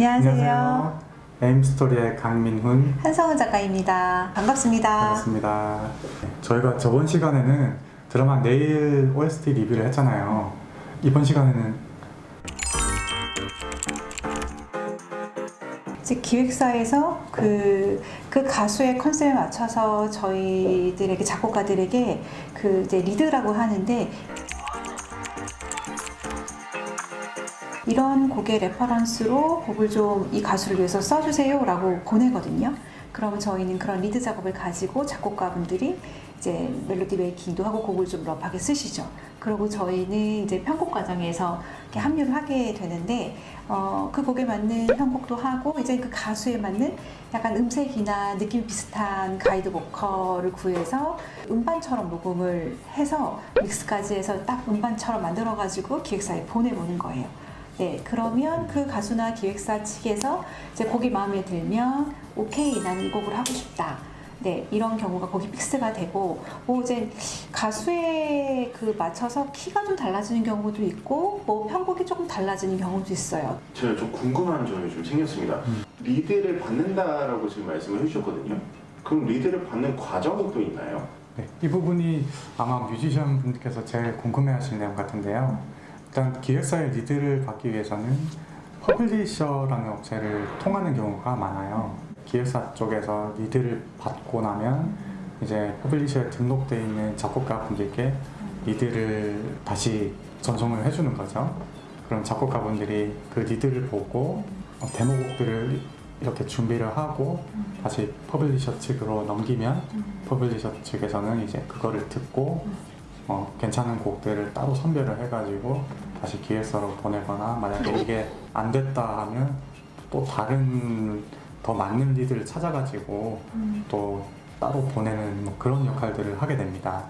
안녕하세요. 에임스토리의 강민훈 한성은 작가입니다. 반갑습니다. 반갑습니다. 네, 저희가 저번 시간에는 드라마 내일 OST 리뷰를 했잖아요. 이번 시간에는 이제 기획사에서 그, 그 가수의 컨셉에 맞춰서 저희들에게 작곡가들에게 그 이제 리드라고 하는데 이런 곡의 reference로 곡을 좀 이 가수를 위해서 써주세요 라고 보내거든요. 그러면 저희는 그런 lead 작업을 가지고 작곡가분들이 이제 멜로디 making도 하고 곡을 좀 rough하게 쓰시죠. 그리고 저희는 이제 편곡 과정에서 이렇게 합류를 하게 되는데 어, 그 곡에 맞는 편곡도 하고 이제 그 가수에 맞는 약간 음색이나 느낌 비슷한 가이드 보컬을 구해서 음반처럼 녹음을 해서 믹스까지 해서 딱 음반처럼 만들어 가지고 기획사에 보내보는 거예요. 네, 그러면 그 가수나 기획사 측에서 이제 곡이 마음에 들면 오케이 나는 이 곡을 하고 싶다. 네, 이런 경우가 곡이 fix가 되고 뭐 이제 가수에 그 맞춰서 키가 좀 달라지는 경우도 있고 뭐 편곡이 조금 달라지는 경우도 있어요. 제가 좀 궁금한 점이 좀 생겼습니다. 음. lead를 받는다라고 지금 말씀을 해주셨거든요. 그럼 lead를 받는 과정이 또 있나요? 네, 이 부분이 아마 뮤지션 분들께서 제일 궁금해하시는 내용 같은데요. 일단 기획사의 lead를 받기 위해서는 publisher라는 업체를 통하는 경우가 많아요. 기획사 쪽에서 lead를 받고 나면 이제 publisher에 등록되어 있는 작곡가 분들께 lead를 다시 전송을 해주는 거죠. 그럼 작곡가 분들이 그 lead를 보고 어, 데모곡들을 이렇게 준비를 하고 다시 publisher 측으로 넘기면 publisher 측에서는 이제 그거를 듣고 어, 괜찮은 곡들을 따로 선별을 해가지고 다시 기획서로 보내거나 만약에 이게 안 됐다 하면 또 다른 더 맞는 리드를 찾아가지고 또 따로 보내는 뭐 그런 역할들을 하게 됩니다.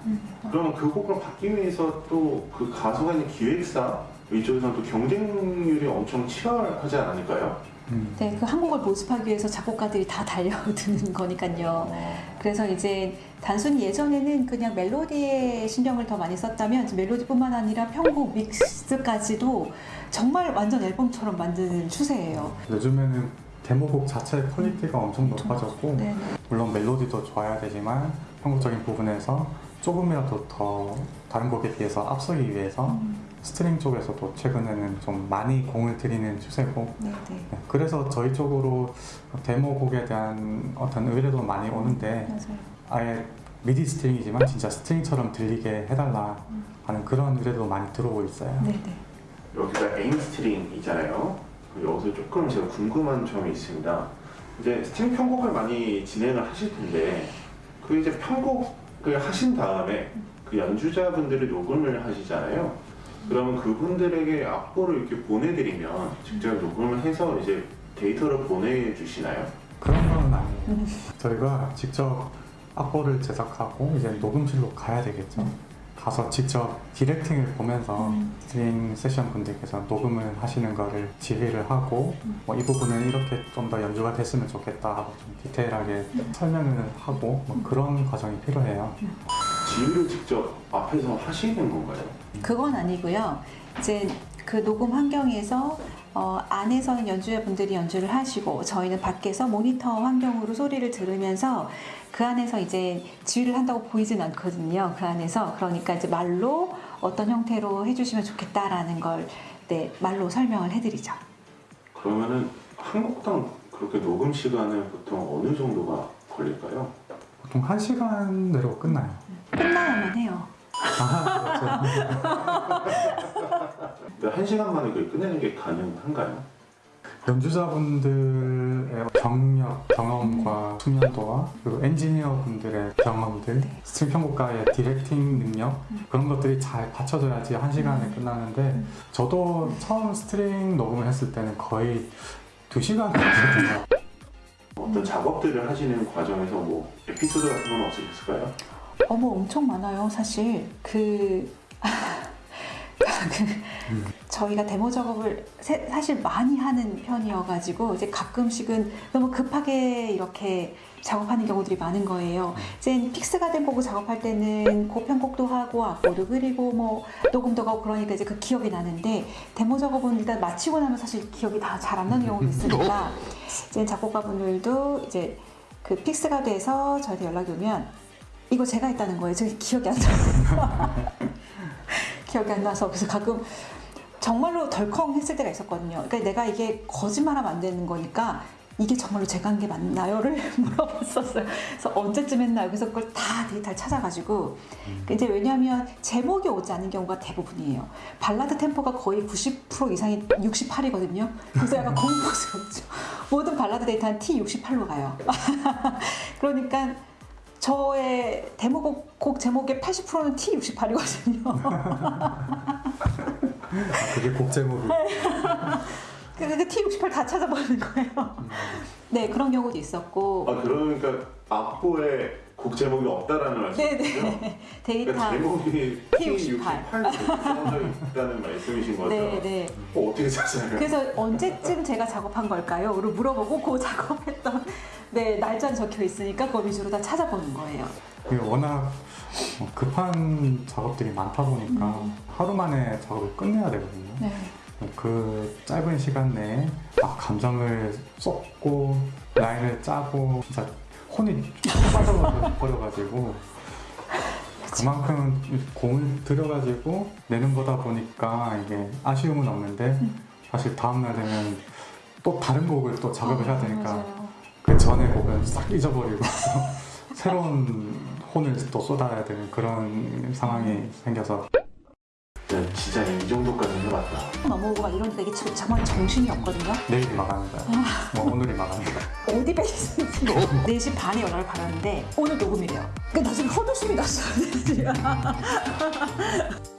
그러면 그 곡을 받기 위해서 또 그 가수가 있는 기획사 이쪽에서는 또 경쟁률이 엄청 치열하지 않을까요? 음. 네, 그한 곡을 모집하기 위해서 작곡가들이 다 달려드는 거니까요. 그래서 이제 단순히 예전에는 그냥 멜로디에 신경을 더 많이 썼다면 멜로디뿐만 아니라 편곡, 믹스까지도 정말 완전 앨범처럼 만드는 추세예요. 요즘에는 데모곡 자체의 quality가 엄청 높아졌고 네, 물론 멜로디도 좋아야 되지만 편곡적인 부분에서 조금이라도 더 다른 곡에 비해서 앞서기 위해서 string 쪽에서도 최근에는 좀 많이 공을 들이는 추세고 네, 네. 네, 그래서 저희 쪽으로 데모곡에 대한 어떤 의뢰도 많이 오는데 맞아요. 아예 MIDI string이지만 진짜 string처럼 들리게 해달라 하는 그런 의뢰도 많이 들어오고 있어요. 네, 네. 여기가 에임 스트링이잖아요. 여기서 조금 제가 궁금한 점이 있습니다. 이제 string 편곡을 많이 진행을 하실 텐데 그 이제 편곡 을 하신 다음에 그 연주자분들이 녹음을 하시잖아요. 그러면 그분들에게 악보를 이렇게 보내드리면 직접 녹음을 해서 이제 데이터를 보내주시나요? 그런 건 아니에요. 저희가 직접 악보를 제작하고 이제 녹음실로 가야 되겠죠. 가서 직접 directing을 보면서 음. string 세션 분들께서 녹음을 하시는 거를 지휘를 하고 뭐이 부분은 이렇게 좀 더 연주가 됐으면 좋겠다 하고 좀 디테일하게 설명을 하고 뭐 그런 과정이 필요해요. 지휘를 직접 앞에서 하시는 건가요? 그건 아니고요. 이제 그 녹음 환경에서 어, 안에서는 연주자분들이 연주를 하시고 저희는 밖에서 모니터 환경으로 소리를 들으면서 그 안에서 이제 지휘를 한다고 보이진 않거든요. 그 안에서 그러니까 이제 말로 어떤 형태로 해주시면 좋겠다라는 걸 네, 말로 설명을 해드리죠. 그러면은 한 곡당 그렇게 녹음 시간은 보통 어느 정도가 걸릴까요? 보통 한 시간 내로 끝나요. 끝나야만 해요. 아, 그렇죠. 근데 한 시간 만에 그걸 끝내는 게 가능한가요? 연주자분들의 경력, 경험과 숙련도와 그리고 엔지니어 분들의 경험들, string 편곡가의 directing 능력 그런 것들이 잘 받쳐져야지 한 시간에 끝나는데 저도 처음 string 녹음을 했을 때는 거의 두 시간 걸렸거든요. 어떤 작업들을 하시는 과정에서 뭐 에피소드 같은 건 없으셨을까요? 어머 엄청 많아요 사실 그, 그 저희가 데모 작업을 세- 사실 많이 하는 편이어가지고 이제 가끔씩은 너무 급하게 이렇게 작업하는 경우들이 많은 거예요. 이제 픽스가 된 곡을 작업할 때는 고편곡도 하고 악보도 그리고 뭐 녹음도 하고 그러니까 이제 그 기억이 나는데 데모 작업은 일단 마치고 나면 사실 기억이 다 잘 안 나는 경우가 있으니까 이제 작곡가분들도 이제 그 fix가 돼서 저한테 연락이 오면 이거 제가 했다는 거예요. 제가 기억이 안 나요. 기억이 안 나서 그래서 가끔 정말로 덜컹 했을 때가 있었거든요. 그러니까 내가 이게 거짓말하면 안 되는 거니까 이게 정말로 제가 한 게 맞나요?를 물어봤었어요. 그래서 언제쯤 했나요? 그래서 그걸 다 데이터를 찾아가지고 이제 왜냐하면 제목이 오지 않는 경우가 대부분이에요. 발라드 템포가 거의 90% 이상이 68이거든요. 그래서 약간 공포스럽죠. 모든 발라드 데이터는 T68로 가요. 그러니까 저의 데모곡 곡 제목의 80%는 T68이거든요. 아, 그게 곡 제목이 그래서 T68 다 찾아보는 거예요. 네, 그런 경우도 있었고. 아 그러니까 악보에 곡 제목이 없다라는 말씀이시죠? 네네. 데이터. 그러니까 제목이 T68. T68 써져 있다는 말씀이신 거죠? 네, 네. 어, 어떻게 찾아요? 그래서 언제쯤 제가 작업한 걸까요? 를 물어보고 그 작업했던 네 날짜는 적혀 있으니까 그 위주로 다 찾아보는 거예요. 이게 워낙 어, 급한 작업들이 많다 보니까 음. 하루 만에 작업을 끝내야 되거든요. 네. 그 짧은 시간 내에 막 감정을 쏟고 라인을 짜고 진짜 혼이 빠져버려가지고 그만큼 공을 들여가지고 내는 거다 보니까 이게 아쉬움은 없는데 사실 다음날 되면 또 다른 곡을 또 작업을 해야 되니까 맞아요. 그 전에 곡은 싹 잊어버리고 새로운 혼을 또 쏟아야 되는 그런 상황이 생겨서 네, 진짜 이 정도까지는 해봤다. 넘어오고 막 이런 되게 정말 정신이 없거든요. 내일이 망하는 거야. 뭐 오늘이 망하는 거야. 어디 뵈시는지 4시 반에 연락을 받았는데 오늘 녹음이래요. 그러니까 나 지금 헛웃음이 났어요.